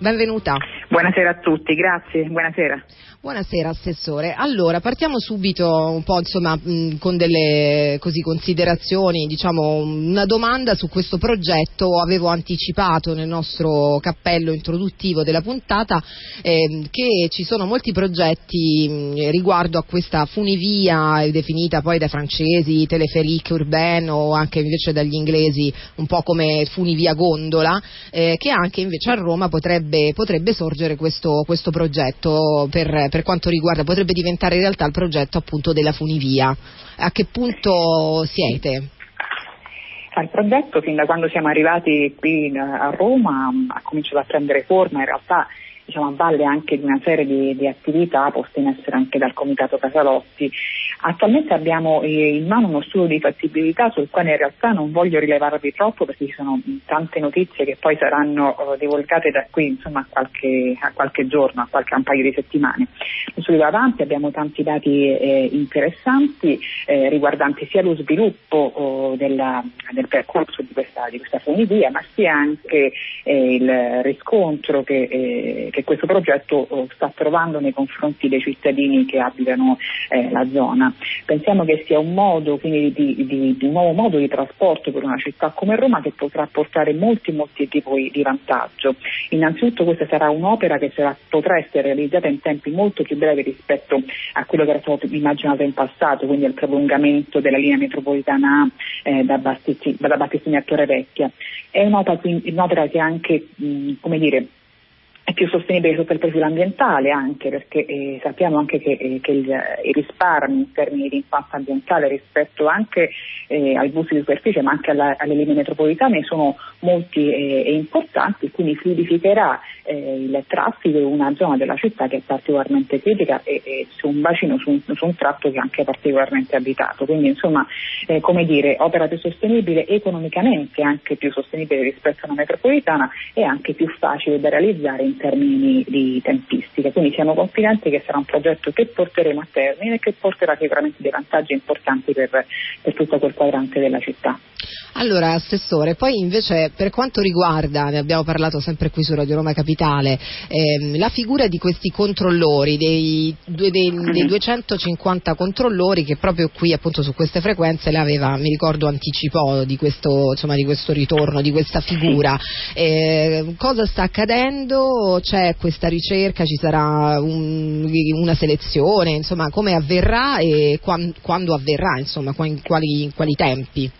Benvenuta. Buonasera a tutti, grazie, buonasera. Buonasera Assessore. Allora, partiamo subito un po' insomma, mh, con delle così, considerazioni, diciamo una domanda su questo progetto. Avevo anticipato nel nostro cappello introduttivo della puntata eh, che ci sono molti progetti mh, riguardo a questa funivia definita poi dai francesi teleferique urbaine o anche invece dagli inglesi un po' come funivia gondola, eh, che anche invece a Roma potrebbe, potrebbe sorgere questo, questo progetto per per quanto riguarda, potrebbe diventare in realtà il progetto appunto della funivia. A che punto siete? Il progetto fin da quando siamo arrivati qui a Roma ha cominciato a prendere forma, in realtà diciamo, a valle anche di una serie di, di, attività poste in essere anche dal Comitato Casalotti. Attualmente abbiamo eh, in mano uno studio di fattibilità sul quale in realtà non voglio rilevarvi troppo perché ci sono tante notizie che poi saranno uh, divulgate da qui insomma, a, qualche, a, qualche, giorno, a qualche un paio di settimane. Lo studio va avanti, abbiamo tanti dati eh, interessanti eh, riguardanti sia lo sviluppo oh, della, del percorso di questa, di questa funivia ma sia anche eh, il riscontro che eh, che questo progetto oh, sta trovando nei confronti dei cittadini che abitano eh, la zona. Pensiamo che sia un modo, quindi di, di, di, un nuovo modo di trasporto per una città come Roma che potrà portare molti molti tipi di vantaggio. Innanzitutto questa sarà un'opera che sarà, potrà essere realizzata in tempi molto più brevi rispetto a quello che era stato immaginato in passato, quindi al prolungamento della linea metropolitana A eh, da, Battistini, da Battistini a Torrevecchia. È un'opera, un'opera che anche, mh, come dire, è più sostenibile sotto il profilo ambientale anche perché eh, sappiamo anche che, eh, che il, i risparmi in termini di impatto ambientale rispetto anche eh, ai bus di superficie ma anche alla, alle linee metropolitane sono molti eh, e importanti quindi fluidificherà eh, il traffico in una zona della città che è particolarmente critica e, e su un bacino, su un, su un, tratto che è anche particolarmente abitato. Quindi insomma eh, come dire opera più sostenibile economicamente anche più sostenibile rispetto a una metropolitana e anche più facile da realizzare in termini di tempistica, quindi siamo confidenti che sarà un progetto che porteremo a termine e che porterà sicuramente dei vantaggi importanti per, per tutto quel quadrante della città. Allora, Assessore, poi invece per quanto riguarda, ne abbiamo parlato sempre qui su Radio Roma Capitale, ehm, la figura di questi controllori, dei, dei, dei, 250 controllori che proprio qui appunto su queste frequenze le aveva, mi ricordo, anticipò di questo, insomma, di questo ritorno, di questa figura. Eh, cosa sta accadendo? C'è questa ricerca? Ci sarà un, una selezione? Insomma, come avverrà e quando, quando avverrà? Insomma, in quali, in quali tempi?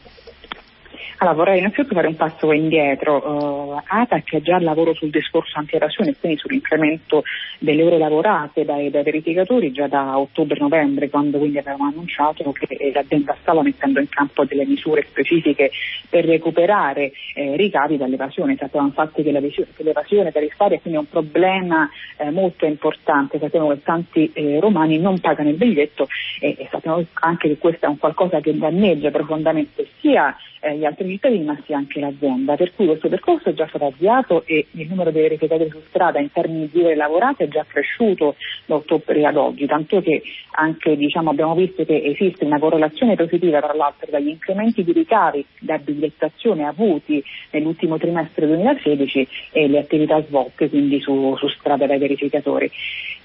Allora, vorrei innanzitutto fare un passo indietro. Uh, ATAC è già al lavoro sul discorso anti-evasione, quindi sull'incremento delle ore lavorate dai, dai verificatori già da ottobre-novembre, quando quindi avevamo annunciato che l'azienda stava mettendo in campo delle misure specifiche per recuperare eh, ricavi dall'evasione. Sappiamo infatti che l'evasione tariffaria è quindi un problema eh, molto importante, sappiamo che tanti eh, romani non pagano il biglietto e, e sappiamo anche che questo è un qualcosa che danneggia profondamente sia eh, gli altri cittadini ma sia anche l'azienda. Per cui questo percorso è già stato avviato e il numero di verificatori su strada in termini di ore lavorate è già cresciuto da ottobre ad oggi, tanto che anche diciamo, abbiamo visto che esiste una correlazione positiva tra l'altro dagli incrementi di ricavi da bigliettazione avuti nell'ultimo trimestre 2016 e le attività svolte quindi su, su strada dai verificatori.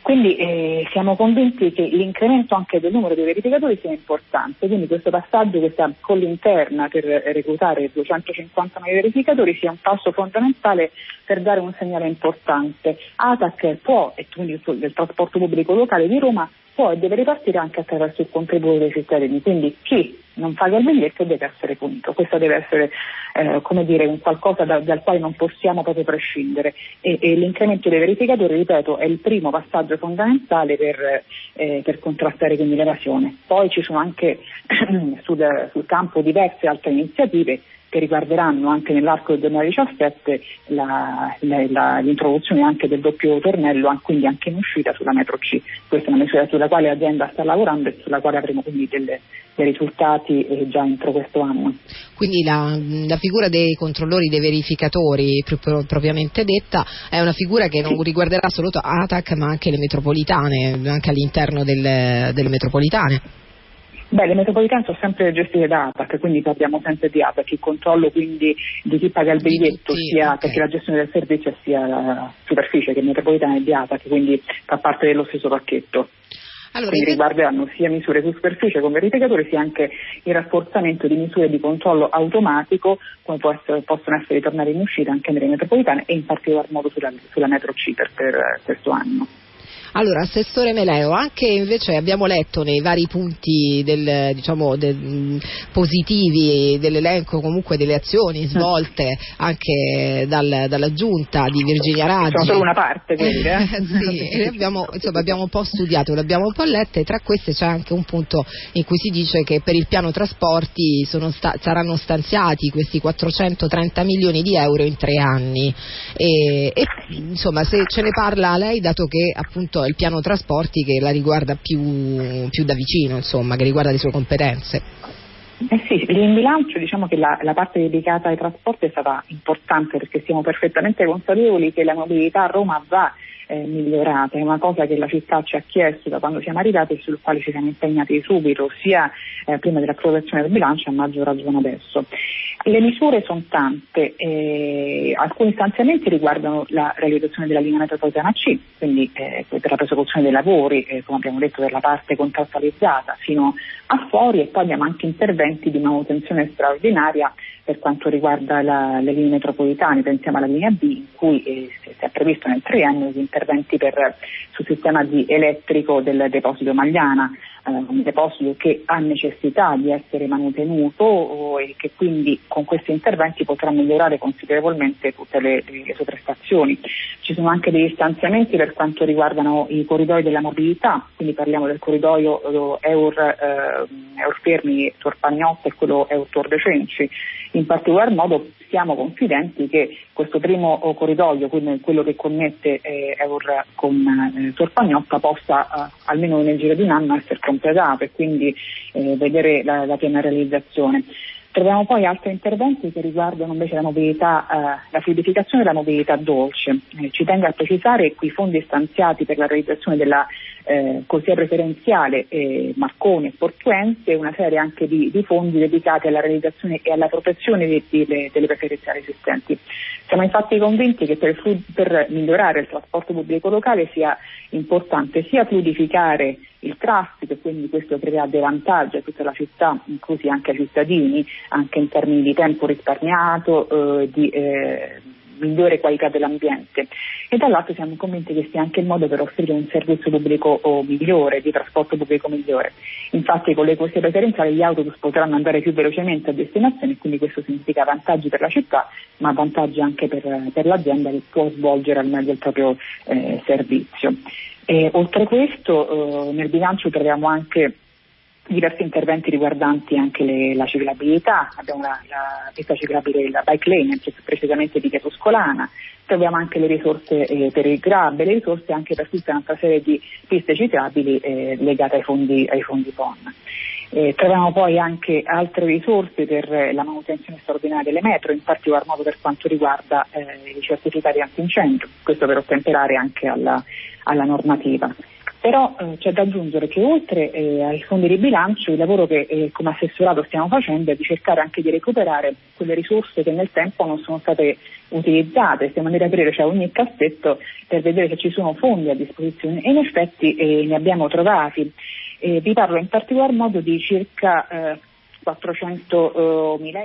Quindi eh, siamo convinti che l'incremento anche del numero di verificatori sia importante, quindi questo passaggio, questa colla interna per reclutare 250 nuovi verificatori sia un passo fondamentale per dare un segnale importante. ATAC può, e quindi del trasporto pubblico locale di Roma, può e deve ripartire anche attraverso il contributo dei cittadini, quindi chi non paga il biglietto deve essere punito, questo deve essere eh, come dire, un qualcosa da, dal quale non possiamo proprio prescindere. E, e, l'incremento dei verificatori, ripeto, è il primo passaggio fondamentale per, eh, per contrastare quindi l'evasione. Poi ci sono anche sul, sul campo diverse altre iniziative che riguarderanno anche nell'arco del 2017 la, la, la, l'introduzione anche del doppio tornello, quindi anche in uscita sulla metro C. Questa è una misura sulla quale l'azienda sta lavorando e sulla quale avremo quindi delle, dei risultati eh, già entro questo anno. Quindi la, la, figura dei controllori, dei verificatori pro, propriamente detta è una figura che non riguarderà solo ATAC ma anche le metropolitane, anche all'interno del, delle metropolitane. Beh, le metropolitane sono sempre gestite da ATAC, quindi parliamo sempre di ATAC, il controllo quindi di chi paga il biglietto, Sì, sia ok. perché la gestione del servizio sia la superficie che metropolitana è di ATAC, quindi fa parte dello stesso pacchetto. Allora, quindi riguarderanno sia misure su superficie come verificatore sia anche il rafforzamento di misure di controllo automatico come può essere- possono essere ritornare in uscita anche nelle metropolitane e in particolar modo sulla, sulla metro C per, per questo anno. Allora, Assessore Meleo, anche invece abbiamo letto nei vari punti del, diciamo, del- positivi dell'elenco comunque delle azioni svolte anche dal- dalla giunta di Virginia Raggi. Sono solo una parte quindi, eh? sì, abbiamo, insomma, abbiamo un po' studiato, le abbiamo un po' lette e tra queste c'è anche un punto in cui si dice che per il piano trasporti sta- saranno stanziati questi 430 milioni di euro in tre anni e, e, insomma se ce ne parla lei dato che appunto il piano trasporti che la riguarda più, più da vicino, insomma, che riguarda le sue competenze. Eh sì, in bilancio diciamo che la, la parte dedicata ai trasporti è stata importante perché siamo perfettamente consapevoli che la mobilità a Roma va eh, migliorata, è una cosa che la città ci ha chiesto da quando siamo arrivati e sul quale ci siamo impegnati subito, sia eh, prima dell'approvazione del bilancio a maggior ragione adesso. Le misure sono tante, eh, alcuni stanziamenti riguardano la realizzazione della linea metropolitana C, quindi eh, per la prosecuzione dei lavori, eh, come abbiamo detto, per la parte contrattualizzata fino a fuori e poi abbiamo anche interventi di manutenzione straordinaria per quanto riguarda la- le linee metropolitane, pensiamo alla linea B in cui eh, si è previsto nel triennio gli interventi per, sul sistema di elettrico del deposito Magliana, un deposito che ha necessità di essere manutenuto o- e che quindi con questi interventi potrà migliorare considerevolmente tutte le, le sue prestazioni. Ci sono anche degli stanziamenti per quanto riguardano i corridoi della mobilità, quindi parliamo del corridoio eh, Eur, eh, Eurfermi Tor Pagnotto e quello Eur Tor De Cenci. In particolar modo siamo confidenti che questo primo eh, corridoio, quello che connette eh, Eur con eh, Tor Pagnotta, possa eh, almeno nel giro di un anno essere completato e quindi eh, vedere la, la piena realizzazione. Troviamo poi altri interventi che riguardano invece la mobilità, eh, la fluidificazione della mobilità dolce. Eh, ci tengo a precisare che i fondi stanziati per la realizzazione della eh, corsia preferenziale eh, Marconi e Portuense e una serie anche di, di fondi dedicati alla realizzazione e alla protezione di- di- delle, delle preferenziali esistenti. Siamo infatti convinti che per, per migliorare il trasporto pubblico locale sia importante sia fluidificare il traffico e quindi questo crea dei vantaggi a tutta la città, inclusi anche ai cittadini, anche in termini di tempo risparmiato, eh, di eh, migliore qualità dell'ambiente e dall'altro siamo convinti che sia anche il modo per offrire un servizio pubblico migliore, di trasporto pubblico migliore. Infatti con le corsie preferenziali gli autobus potranno andare più velocemente a destinazione e quindi questo significa vantaggi per la città ma vantaggi anche per, per l'azienda che può svolgere al meglio il proprio eh, servizio. E, oltre questo eh, nel bilancio troviamo anche diversi interventi riguardanti anche le- la ciclabilità, abbiamo la, la pista ciclabile, la bike lane, precisamente di Via Tuscolana, troviamo anche le risorse eh, per il GRAB e le risorse anche per tutta un'altra serie di piste ciclabili eh, legate ai fondi, ai fondi PON. Eh, troviamo poi anche altre risorse per eh, la manutenzione straordinaria delle metro, in particolar modo per quanto riguarda eh, i certificati antincendio, questo per ottemperare anche alla, alla normativa. Però eh, c'è da aggiungere che oltre eh, ai fondi di bilancio il lavoro che eh, come assessorato stiamo facendo è di cercare anche di recuperare quelle risorse che nel tempo non sono state utilizzate, stiamo andando ad aprire cioè, ogni cassetto per vedere se ci sono fondi a disposizione e in effetti eh, ne abbiamo trovati. Eh, vi parlo in particolar modo di circa eh, 400 mila euro.